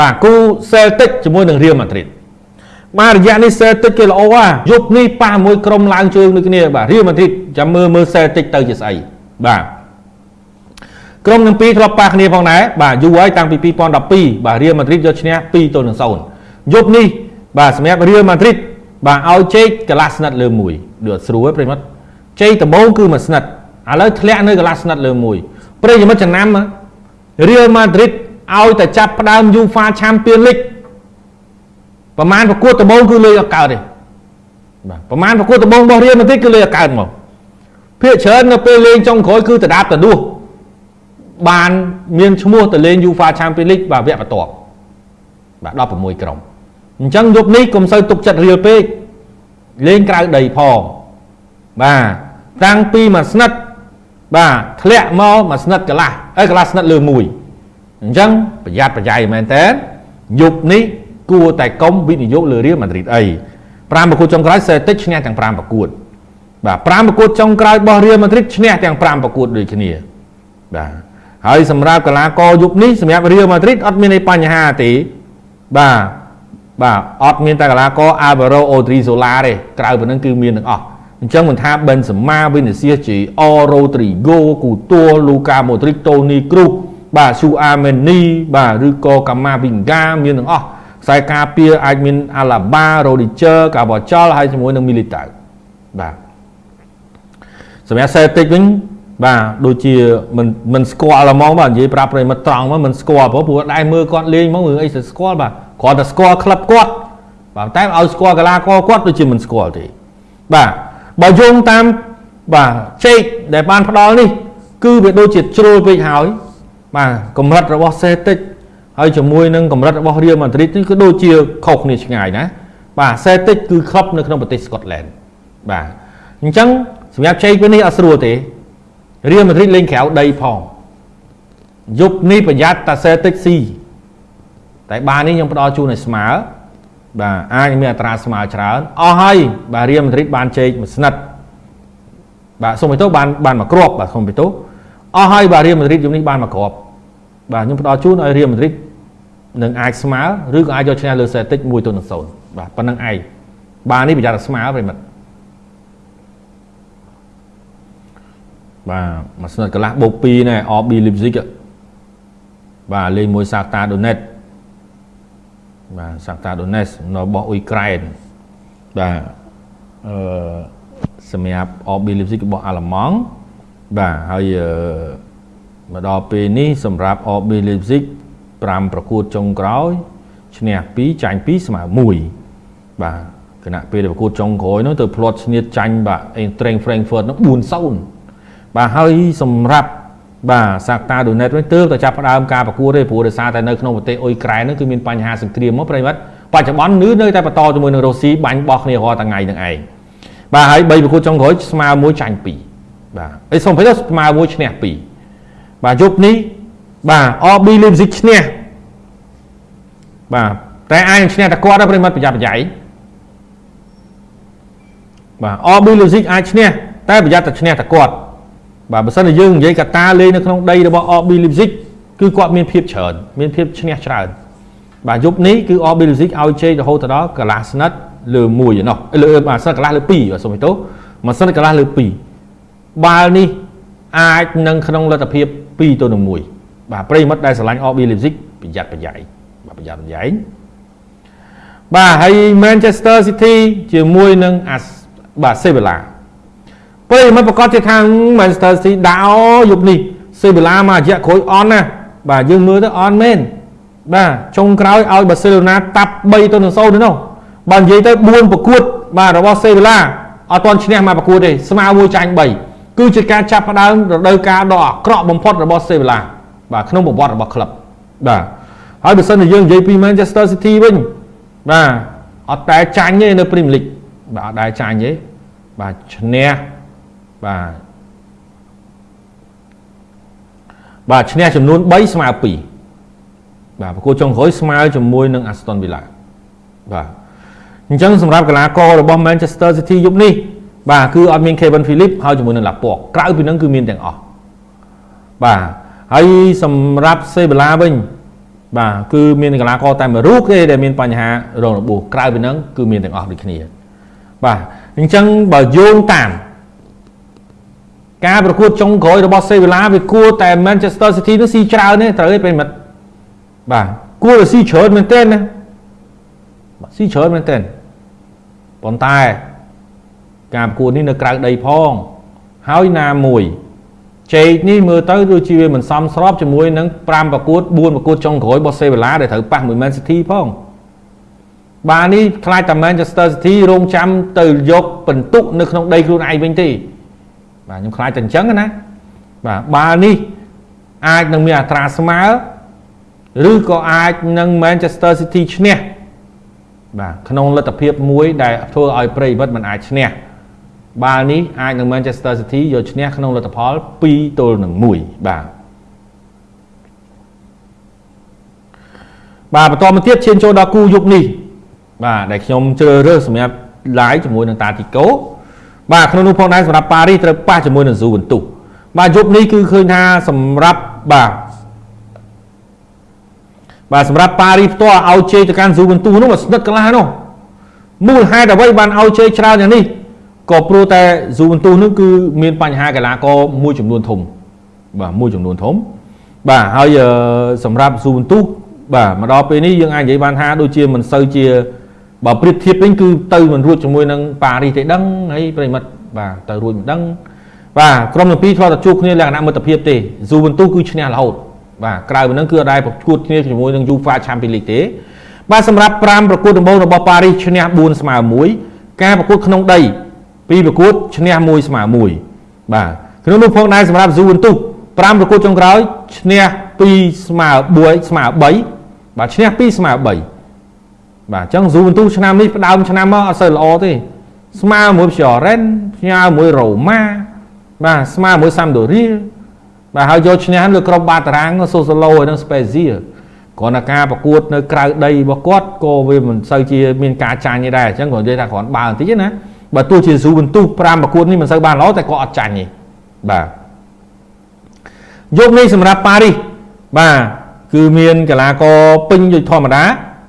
បាទគូ Celtic ជាមួយនឹង Real Madrid បាទរយៈនេះ Celtic គេល្អហ่าយប់នេះប៉ះមួយក្រុមឡើងជើងដូចគ្នាបាទ Real Madrid ចាំមើលមើល Celtic ទៅជាស្អីបាទក្រុមទាំងពីរធ្លាប់ប៉ះគ្នាផងដែរបាទយូរហើយតាំងពី2012បាទ Real Madrid យកឈ្នះ2ទល់នឹង0យប់នេះបាទសម្រាប់ Real Madrid បាទឲ្យជែកកន្លះស្និតលើមួយដូចស្រួលប្រិមិត្តជ័យដំបូងគឺមួយស្និតឥឡូវធ្លាក់នៅកន្លះស្និតលើមួយប្រិយមិត្តចំណាំ Real Madrid ឲ្យតែចាប់ផ្ដើម UEFA Champions League ប្រមាណប្រកួតដំបូងគឺលេខអកើតទេបាទប្រមាណប្រកួតដំបូងរបស់ Real Madrid គឺលេខអកើតមកភាគច្រើននៅពេលលេងចុងក្រោយគឺតដាបតដួសបានមានឈ្មោះទៅលេង UEFA Champions League បាទវគ្គបន្ទាប់បាទ16ក្រុមអញ្ចឹងយប់នេះកុំសូវទុកចិត្តរៀលពេកលេងក្រៅដីផងបាទតាំងពីមួយស្និតបាទធ្លាក់មកមួយស្និតកន្លះអីកន្លះស្និតលើមួយ អញ្ចឹងប្រយ័ត្នប្រយែងមែនតើយប់នេះគួរតែកុំវិនិយោគលើរៀលម៉ាឌ្រីតអី5ប្រកួតចុងក្រោយសេតិចឈ្នះទាំង5ប្រកួតបាទ5ប្រកួតចុងក្រោយរបស់រៀលម៉ាឌ្រីតឈ្នះទាំង5ប្រកួតដូចគ្នាបាទហើយសម្រាប់កីឡាករយប់នេះសម្រាប់រៀលម៉ាឌ្រីតអត់មានអីបញ្ហាទេបាទបាទអត់មានតែកីឡាករ Alvaro Odriozola ទេក្រៅពីនឹងគឺមានទាំងអស់អញ្ចឹងមិនថា Benzema Vinicius Junior Rodrigo Coutinho Luka Modric Toni Kroos បាទ Su Ameni បាទឬក៏ Camavinga មានទាំងអស់ខ្សែការពារអាចមាន Alaba Rodiger Carvajal ហើយជាមួយនឹង Militao បាទសម្រាប់ Celtic វិញបាទដូចជាមិនមិនស្គាល់ហ្មងបាទនិយាយប្រាប់ប្រិមិត្តត្រង់មកមិនស្គាល់ព្រោះព្រោះដែរមើលគាត់លេងមកមើលអីទៅស្គាល់បាទគ្រាន់តែស្គាល់ក្លឹបគាត់បាទតែឲ្យស្គាល់កីឡាករគាត់ដូចជាមិនស្គាល់ទេបាទបើយោងតាមបាទជេកដែលបានផ្ដល់នេះ គឺវាដូចជាជ្រុលពេកហើយ បាទកម្រិតរបស់សេតិចហើយជាមួយនឹងកម្រិតរបស់រៀលម៉ាឌ្រីតនេះគឺដូចជាខុសគ្នាឆ្ងាយណាបាទសេតិចគឺក្លឹបនៅក្នុងប្រទេសស្កុតឡែនបាទអញ្ចឹងសម្រាប់ជ័យពេលនេះអត់ស្រួលទេរៀលម៉ាឌ្រីតលេងក្រៅដីផងយប់នេះប្រយ័ត្នតាសេតិចស៊ីតែបាននេះខ្ញុំផ្ដល់ជូនឲ្យស្មើបាទអាចមានអត្រាស្មើច្រើនអស់ហើយបាទរៀលម៉ាឌ្រីតបានជែកមួយស្និតបាទសូមបិទទោបានបានមកគ្រាប់បាទសូមបិទទោអស់ហើយបាទរៀលម៉ាឌ្រីតយប់នេះបានមកគ្រាប់ បាទខ្ញុំផ្ដល់ជូនឲ្យរៀលម៉ាឌ្រីតនឹងអាចស្មើឬក៏អាចយកឈ្នះលើសេតិច1ទៅនឹង0បាទប៉ុណ្្នឹងឯងបាទនេះប្រយ័ត្នស្មើប្រិមិត្តបាទមួយស្និតកន្លះបូក2ណែ RB Leipzig បាទលេងមួយ Shakhtar Donetsk បាទ Shakhtar Donetsk របស់អ៊ុយក្រែនបាទអឺសម្រាប់ RB Leipzig របស់អាល្លឺម៉ង់បាទហើយ មកដល់ពេលនេះសម្រាប់ RB Leipzig 5ប្រកួតចុងក្រោយឈ្នះ2ចាញ់2ស្មើ1បាទគណៈពេលប្រកួតចុងក្រោយនោះទៅផ្លាត់ឈ្នះចាញ់បាទ Eintracht Frankfurt នោះ4-0បាទហើយសម្រាប់បាទសាក់តាដូណេតវិញទើបតែចាប់ផ្ដើមការប្រកួតទេព្រោះដោយសារតែនៅក្នុងប្រទេសអ៊ុយក្រែននោះគឺមានបញ្ហាសង្គ្រាមមកប្រិមិត្តបច្ចុប្បន្ននៅនៅតែបន្តជាមួយនឹងរុស្ស៊ីបាញ់បោះគ្នារាល់ថ្ងៃនឹងឯងបាទហើយ3ប្រកួតចុងក្រោយស្មើមួយចាញ់2បាទអីសូមទៅស្មើមួយឈ្នះ2 បាទយប់នេះបាទ RB Leipzig ឈ្នះបាទតែអាចនឹងឈ្នះតែគាត់ដែរប្រិមិត្តប្រយ័ត្នប្រយែងបាទ RB Leipzig អាចឈ្នះតែប្រយ័ត្នតែឈ្នះតែគាត់បាទបើសិនជាយើងនិយាយកតាលេងនៅក្នុងដីរបស់ RB Leipzig គឺគាត់មានភាពច្រើនមានភាពឈ្នះច្រើនបាទយប់នេះគឺ RB Leipzig ឲ្យជ័យរហូតដល់កន្លះស្និតលើ1ឯណោះលើបាទស្និតកន្លះលើ2បាទសូមទោសមួយស្និតកន្លះលើ2បាល់នេះអាចនឹងក្នុងលទ្ធភាព 2ទៅនឹង1បាទប្រិមិត្តដែលស្រឡាញ់ RB Leipzig ប្រយ័ត្នប្រយែងបាទប្រយ័ត្នប្រយែងបាទហើយ Manchester City ជាមួយនឹងបាទ Sevilla ពេលមិនប្រកាសជាថា Manchester City ដាក់យប់នេះសេបូឡាមករយៈក្រោយអន់ណាបាទយើងមើលទៅអន់មែនបាទចុងក្រោយឲ្យបាសេឡូណាតាប់3ទៅនឹង0ទៅនោះបើនិយាយទៅ4ប្រកួត បាទរបស់សេបូឡាអត់ទាន់ឈ្នះមកប្រកួតទេស្មើមួយចាញ់3 គឺជាការចាប់ផ្ដើមរដូវកាលដ៏អាក្រក់បំផុតរបស់សេបូឡាបាទក្នុងប្រវត្តិរបស់ក្លឹបបាទហើយបើសិនជាយើងនិយាយពី Manchester City វិញបាទអត់តែចាញ់ទេនៅ Premier League បាទអត់ដែលចាញ់ទេបាទឈ្នះបាទបាទឈ្នះចំនួន3ស្មើ2បាទប្រកួតចុងក្រោយស្មើជាមួយនឹង Aston Villa បាទអញ្ចឹងសម្រាប់កីឡាកររបស់ Manchester City យប់នេះ បាទគឺអត់មាន Kevin Phillips ហើយជាមួយនឹង Laporte ក្រៅពីនឹងគឺមានទាំងអស់បាទហើយសម្រាប់ Sebela វិញបាទគឺមានកីឡាករតែមួយរូបទេដែលមានបញ្ហារងរបួសក្រៅពីហ្នឹងគឺមានទាំងអស់ដូចគ្នាបាទអញ្ចឹងបើយោងតាមការប្រកួតចុងក្រោយរបស់សេវីឡាវាគួរតែ Manchester City នោះស៊ីច្រើនទេត្រូវទេប្រិមិត្តបាទគួរតែស៊ីច្រើនមែនទែនណាបាទស៊ីច្រើនមែនទែនប៉ុន្តែ ការប្រកួតនេះនៅក្រៅដីផង ហើយណាមួយជេកនេះមើលទៅដូចជាវាមិនសមស្របជាមួយនឹង5ប្រកួត4ប្រកួតចុងក្រោយរបស់សេវីឡាដែលត្រូវប៉ះមួយ Man City ផងបាទនេះខ្លាចតែ Manchester City រងចាំទៅយកបន្ទុកនៅក្នុងដីខ្លួនឯងវិញទេបាទខ្ញុំខ្លាចតែអញ្ចឹងណាបាទបាល់នេះអាចនឹងមានអត្រាស្មើឬក៏អាចនឹង Manchester City ឈ្នះបាទក្នុងលទ្ធភាពមួយដែលធ្វើឲ្យប្រិយមិត្តមិនអាចឈ្នះ បាល់នេះអាចនឹង Manchester City យកឈ្នះក្នុងលទ្ធផល2ទល់នឹង1បាទបាទបន្តមកទៀតឈានចូលដល់គូយុគនេះបាទដែលខ្ញុំជ្រើសរើសសម្រាប់ live ជាមួយនឹងតាទីកូបាទក្នុងនោះផងដែរសម្រាប់ប៉ារីសត្រូវប៉ះជាមួយនឹងស៊ូវិនទុសបាទយប់នេះគឺឃើញថាសម្រាប់បាទបាទសម្រាប់ប៉ារីសផ្ទាល់ឲ្យជ័យទៅកាន់ស៊ូវិនទុសនោះមកស្និទ្ធកន្លះនោះមូលហេតុអ្វីបានឲ្យជ័យច្រើនយ៉ាងនេះ ក៏ព្រោះតែស៊ូវិនទុសនោះគឺមានបញ្ហាកីឡាករមួយចំនួនធំបាទមួយចំនួនធំបាទហើយសម្រាប់ស៊ូវិនទុសបាទមកដល់ពេលនេះយើងអាចនិយាយបានថាដូចជាមិនសូវជាបើប្រៀបធៀបវិញគឺទៅមិនរួចជាមួយនឹងប៉ារីសទេដឹងហើយប្រិមិត្តបាទទៅរួចមិនដឹងបាទក្រុមទាំងពីរធ្លាប់តែជួបគ្នាលក្ខណៈមិត្តភាពទេស៊ូវិនទូគឺឈ្នះរហូតបាទក្រៅពីហ្នឹងគឺអត់ដែរប្រកួតគ្នាជាមួយនឹង UEFA Champions League ទេបាទសម្រាប់5ប្រកួតដំបូងរបស់ប៉ារីសឈ្នះ4ស្មើ1ការប្រកួតក្នុងដី ពីរប្រកួតឈ្នះ1ស្មើ1បាទក្នុងនោះផងដែរសម្រាប់ស៊ូវិនទូ5ប្រកួតចុងក្រោយឈ្នះ2ស្មើ4ស្មើ3បាទឈ្នះ2ស្មើ3បាទអញ្ចឹងស៊ូបន្ទូឆ្នាំនេះផ្ដើមឆ្នាំមកអត់សូវល្អទេ ស្មើមួយព្យរ៉ែនផ្ញើមួយរ៉ូម៉ាបាទស្មើមួយសាំដូរីបាទហើយយកឈ្នះលើក្រុមបាតារាងសូសូឡូហើយនឹងស្ប៉េស៊ីគ្រាន់តែការប្រកួតនៅក្រៅដីរបស់គាត់ក៏វាមិនសូវជាមានការចាញ់ទេដែរអញ្ចឹងគាត់និយាយថាគ្រាន់បើបន្តិចណា បើទោះជាស៊ូបន្ទុះ5ប្រកួតនេះមិនសូវបានល្អតែគាត់អត់ចាញ់ទេបាទយកនេះសម្រាប់ប៉ារីសបាទគឺមានកីឡាករពេញដូចធម្មតា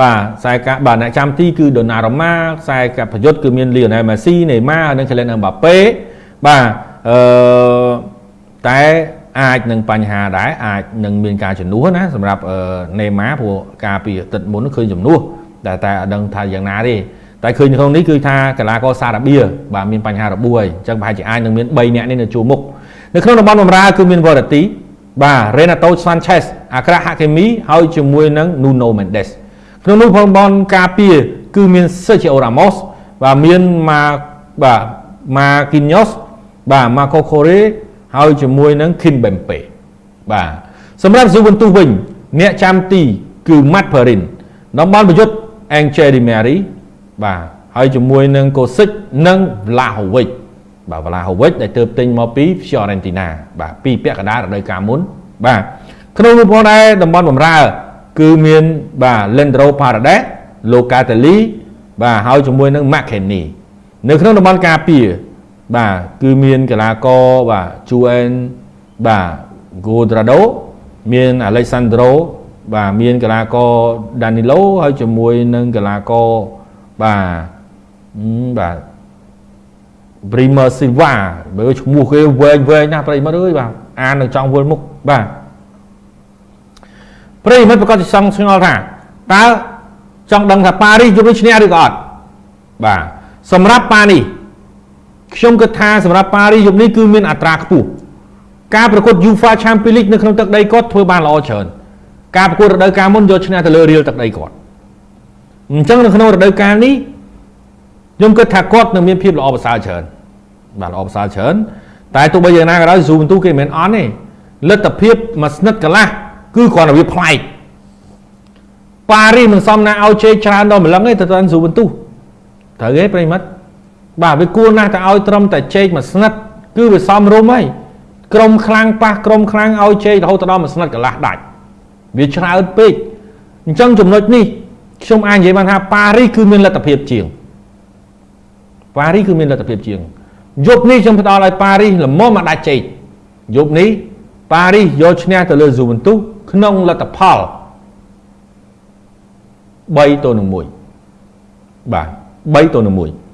បាទខ្សែកាបាទអ្នកចាំទីគឺដូណារ៉ូម៉ាខ្សែកាប្រយុទ្ធគឺមានលីអូណែលមេស៊ីនេម៉ានិងក្លិនអឹមបាប៉េបាទអឺតែអាចនឹងបញ្ហាដែរអាចនឹងមានការជំនួសណាសម្រាប់នេម៉ាព្រោះការពីទឹកមុនឃើញជំនួសតែតែអត់ដឹងថាយ៉ាងណាទេ តែឃើញក្នុងនេះគឺថាកីឡាករសារ៉ាបៀបាទមានបញ្ហារបួសហើយអញ្ចឹងប្រហែលជាអាចនឹងមាន3នាក់នេះនៅជួរមុខនៅក្នុងតំបន់បម្រើគឺមានវ៉ារ៉ាទីបាទ Renato Sanchez អាក្រាហាកេមីហើយជាមួយនឹង Nuno Mendes ក្នុងនោះផងបនការពារគឺមាន Sergio Ramos បាទមានម៉ាបាទ Marquinhos បាទ Marco Correa ហើយជាមួយនឹង Kimpembe បាទសម្រាប់ Juventus វិញអ្នកចាំទីគឺ Matt Perin តំបន់ប្រយុទ្ធ Angel Di Maria បាទហើយជាមួយនឹង Kosic និង Vlahovic បាទ Vlahovic ដែលទើបទិញមកពី Fiorentina បាទពីពាក់កណ្ដាលរដូវកាលមុនបាទក្នុងនោះផងដែរតំបន់បំរើ គឺមានបាទ Lendro Paredes Locatelli បាទហើយជាមួយនឹង McKennie នៅក្នុងតំបន់ការពារបាទគឺមានកីឡាករបាទ Juan បាទ Godrado មាន Alexandro បាទមានកីឡាករ Danilo ហើយជាមួយនឹងកីឡាករ បាទបាទ Bremer Silva បើឈ្មោះគេវែងវែងណាស់ប្រិមិត្តអើយបាទអាននឹងចង់វល់មុខបាទប្រិយមិត្តប្រកាសជាសង្ឆ្ងល់ថាតើចង់ដឹងថាប៉ារីសយប់នេះឈ្នះឬក៏អត់បាទសម្រាប់ប៉ានេះខ្ញុំគិតថាសម្រាប់ប៉ារីសយប់នេះគឺមានអត្រាខ្ពស់ការប្រកួត UEFA Champions League នៅក្នុងទឹកដីគាត់ធ្វើបានល្អច្រើនការប្រកួតរដូវកាលមុនយកឈ្នះទៅលើរៀលទឹកដីគាត់ អញ្ចឹងនៅក្នុងរដូវកាលនេះខ្ញុំគិតថាគាត់នឹងមានភាពល្អប្រសើរច្រើនបាទល្អប្រសើរច្រើនតែទោះបីយ៉ាងណាក៏ដោយស៊ូបន្ទូគេមិនមែនអន់ទេលទ្ធភាពមួយស្និទ្ធកន្លះគឺគ្រាន់តែវាប្លែកប៉ារីសមិនសមណាឲ្យជេរច្រើនដល់ម្លឹងទេទៅតាមស៊ូបន្ទុះត្រូវទេប្រិមិត្តបាទវាគួរណាស់តែឲ្យត្រឹមតែជេកមួយស្និតគឺវាសមរម្យហើយក្រុមខ្លាំងប៉ះក្រុមខ្លាំងឲ្យជេករហូតដល់មួយស្និតកន្លះដាច់វាច្រើនពេកអញ្ចឹងចំណុចនេះ ខ្ញុំអាចនិយាយបានថាប៉ារីសគឺមានលទ្ធភាពជាងប៉ារីសគឺមានលទ្ធភាពជាងយប់នេះខ្ញុំផ្ដល់ឲ្យប៉ារីសល្មមមកដាច់ជេកយប់នេះប៉ារីសយកឈ្នះទៅលើស៊ូវិនទូសក្នុងលទ្ធផល3ទល់នឹង1បាទ3ទល់នឹង1